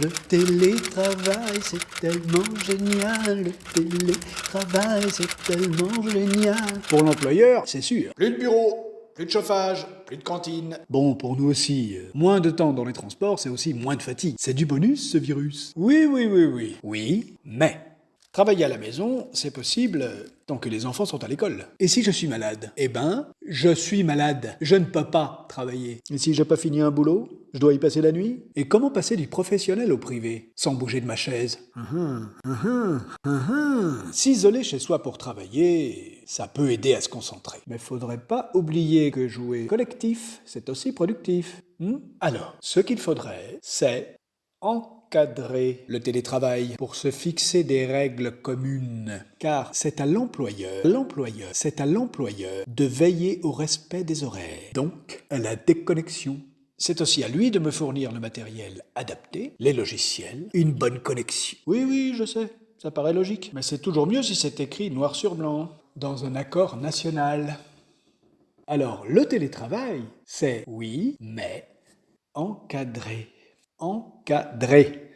Le télétravail, c'est tellement génial. Le télétravail, c'est tellement génial. Pour l'employeur, c'est sûr. Plus de bureau, plus de chauffage, plus de cantine. Bon, pour nous aussi, euh, moins de temps dans les transports, c'est aussi moins de fatigue. C'est du bonus, ce virus. Oui, oui, oui, oui. Oui, mais travailler à la maison, c'est possible tant que les enfants sont à l'école. Et si je suis malade? Eh ben, je suis malade. Je ne peux pas travailler. Et si j'ai pas fini un boulot Je dois y passer la nuit? Et comment passer du professionnel au privé sans bouger de ma chaise? S'isoler chez soi pour travailler, ça peut aider à se concentrer. Mais faudrait pas oublier que jouer collectif, c'est aussi productif. Hmm? Alors, ce qu'il faudrait, c'est encadrer le télétravail pour se fixer des règles communes. Car c'est à l'employeur, l'employeur, c'est à l'employeur de veiller au respect des horaires. Donc, à la déconnexion. C'est aussi à lui de me fournir le matériel adapté, les logiciels, une bonne connexion. Oui, oui, je sais, ça paraît logique. Mais c'est toujours mieux si c'est écrit noir sur blanc, dans un accord national. Alors, le télétravail, c'est oui, mais encadré. Encadré.